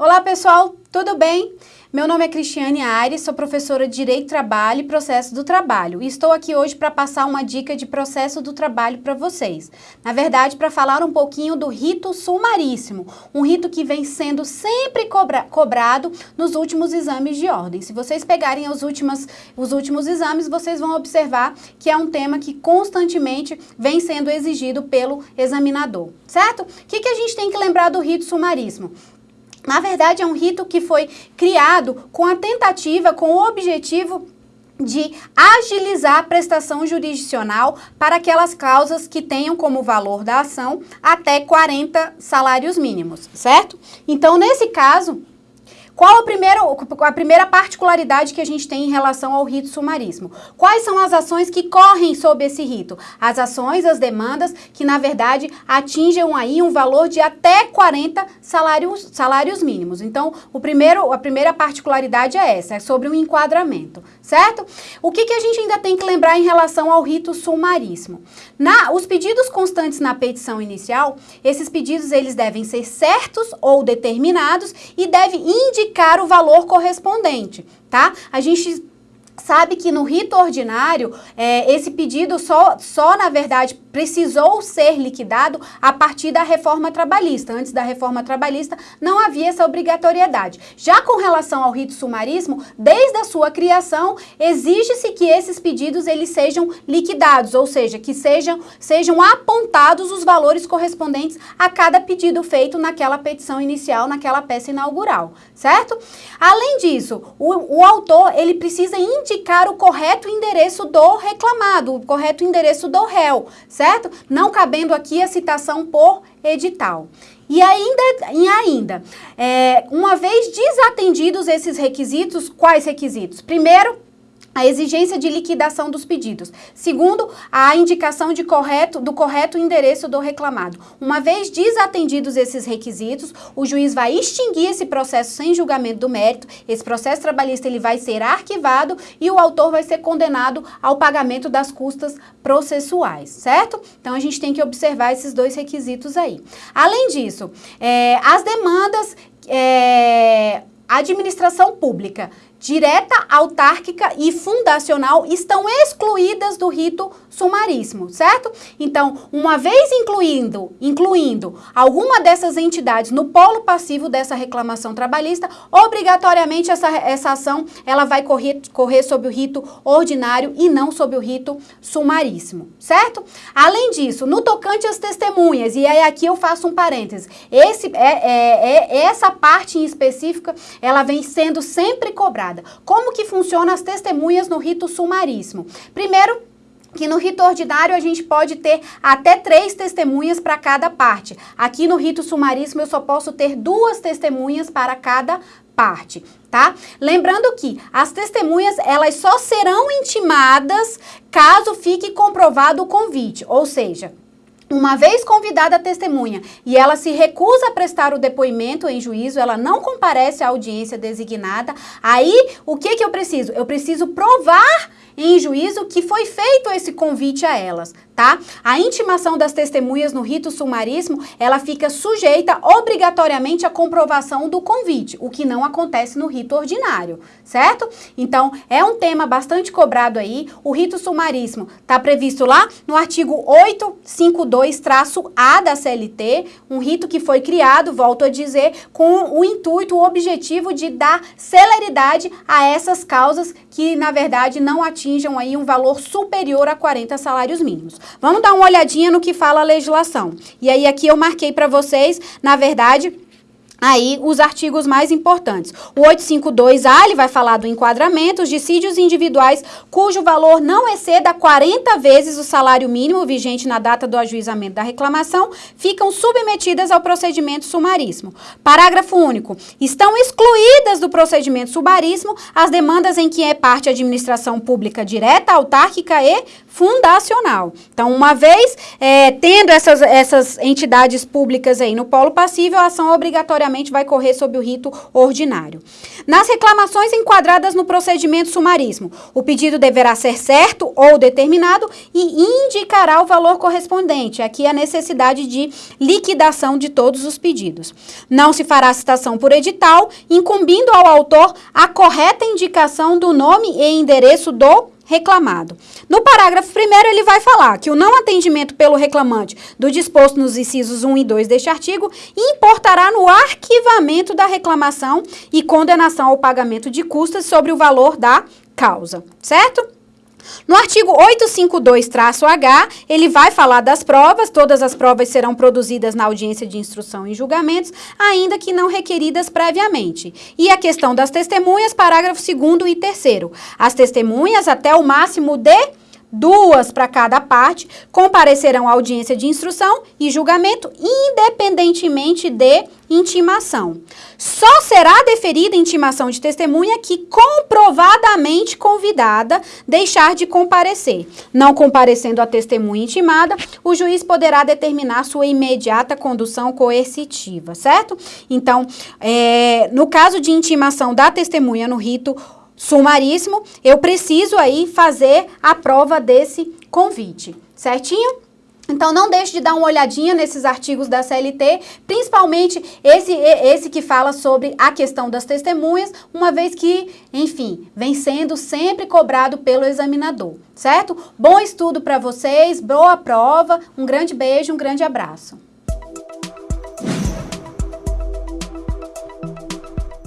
Olá pessoal, tudo bem? Meu nome é Cristiane Aires, sou professora de Direito Trabalho e Processo do Trabalho e estou aqui hoje para passar uma dica de processo do trabalho para vocês. Na verdade, para falar um pouquinho do rito sumaríssimo, um rito que vem sendo sempre cobra cobrado nos últimos exames de ordem. Se vocês pegarem os, últimos os últimos exames, vocês vão observar que é um tema que constantemente vem sendo exigido pelo examinador, certo? O que, que a gente tem que lembrar do rito sumaríssimo? Na verdade, é um rito que foi criado com a tentativa, com o objetivo de agilizar a prestação jurisdicional para aquelas causas que tenham como valor da ação até 40 salários mínimos, certo? Então, nesse caso, qual a primeira, a primeira particularidade que a gente tem em relação ao rito sumaríssimo? Quais são as ações que correm sob esse rito? As ações, as demandas que, na verdade, atingem aí um valor de até 40 salários, salários mínimos. Então, o primeiro, a primeira particularidade é essa, é sobre o enquadramento, certo? O que, que a gente ainda tem que lembrar em relação ao rito sumaríssimo? Na, os pedidos constantes na petição inicial, esses pedidos eles devem ser certos ou determinados e devem indicar indicar o valor correspondente, tá? A gente sabe que no rito ordinário, é, esse pedido só, só, na verdade, precisou ser liquidado a partir da reforma trabalhista. Antes da reforma trabalhista, não havia essa obrigatoriedade. Já com relação ao rito sumaríssimo, desde a sua criação, exige-se que esses pedidos eles sejam liquidados, ou seja, que sejam, sejam apontados os valores correspondentes a cada pedido feito naquela petição inicial, naquela peça inaugural, certo? Além disso, o, o autor ele precisa indicar indicar o correto endereço do reclamado, o correto endereço do réu, certo? Não cabendo aqui a citação por edital. E ainda, e ainda é, uma vez desatendidos esses requisitos, quais requisitos? Primeiro, a exigência de liquidação dos pedidos. Segundo, a indicação de correto, do correto endereço do reclamado. Uma vez desatendidos esses requisitos, o juiz vai extinguir esse processo sem julgamento do mérito, esse processo trabalhista ele vai ser arquivado e o autor vai ser condenado ao pagamento das custas processuais, certo? Então, a gente tem que observar esses dois requisitos aí. Além disso, é, as demandas... É, administração pública direta, autárquica e fundacional estão excluídas do rito sumaríssimo, certo? Então, uma vez incluindo, incluindo alguma dessas entidades no polo passivo dessa reclamação trabalhista, obrigatoriamente essa, essa ação ela vai correr, correr sob o rito ordinário e não sob o rito sumaríssimo, certo? Além disso, no tocante às testemunhas, e aí aqui eu faço um parêntese, esse, é, é, é essa parte em específica, ela vem sendo sempre cobrada como que funcionam as testemunhas no rito sumaríssimo? Primeiro, que no rito ordinário a gente pode ter até três testemunhas para cada parte. Aqui no rito sumaríssimo eu só posso ter duas testemunhas para cada parte, tá? Lembrando que as testemunhas, elas só serão intimadas caso fique comprovado o convite, ou seja, uma vez convidada a testemunha e ela se recusa a prestar o depoimento em juízo, ela não comparece à audiência designada, aí o que, que eu preciso? Eu preciso provar em juízo que foi feito esse convite a elas, tá? A intimação das testemunhas no rito sumaríssimo, ela fica sujeita obrigatoriamente à comprovação do convite, o que não acontece no rito ordinário, certo? Então, é um tema bastante cobrado aí. O rito sumaríssimo está previsto lá no artigo 852-A da CLT, um rito que foi criado, volto a dizer, com o intuito, o objetivo de dar celeridade a essas causas que, na verdade, não atinjam aí um valor superior a 40 salários mínimos. Vamos dar uma olhadinha no que fala a legislação. E aí aqui eu marquei para vocês, na verdade, aí os artigos mais importantes. O 852A, ele vai falar do enquadramento, os dissídios individuais cujo valor não exceda 40 vezes o salário mínimo vigente na data do ajuizamento da reclamação, ficam submetidas ao procedimento sumaríssimo. Parágrafo único. Estão excluídas do procedimento sumaríssimo as demandas em que é parte a administração pública direta, autárquica e fundacional. Então, uma vez é, tendo essas, essas entidades públicas aí no polo passível, a ação obrigatória necessariamente vai correr sob o rito ordinário. Nas reclamações enquadradas no procedimento sumaríssimo, o pedido deverá ser certo ou determinado e indicará o valor correspondente. Aqui a necessidade de liquidação de todos os pedidos. Não se fará citação por edital, incumbindo ao autor a correta indicação do nome e endereço do reclamado. No parágrafo primeiro, ele vai falar que o não atendimento pelo reclamante do disposto nos incisos 1 e 2 deste artigo importará no arquivamento da reclamação e condenação ao pagamento de custas sobre o valor da causa, certo? No artigo 852-H, ele vai falar das provas, todas as provas serão produzidas na audiência de instrução e julgamentos, ainda que não requeridas previamente. E a questão das testemunhas, parágrafo 2 e 3 As testemunhas, até o máximo de duas para cada parte, comparecerão à audiência de instrução e julgamento, independentemente de intimação. Só será deferida intimação de testemunha que comprovadamente convidada deixar de comparecer. Não comparecendo a testemunha intimada, o juiz poderá determinar sua imediata condução coercitiva, certo? Então, é, no caso de intimação da testemunha no rito sumaríssimo, eu preciso aí fazer a prova desse convite, certinho? Então, não deixe de dar uma olhadinha nesses artigos da CLT, principalmente esse, esse que fala sobre a questão das testemunhas, uma vez que, enfim, vem sendo sempre cobrado pelo examinador, certo? Bom estudo para vocês, boa prova, um grande beijo, um grande abraço.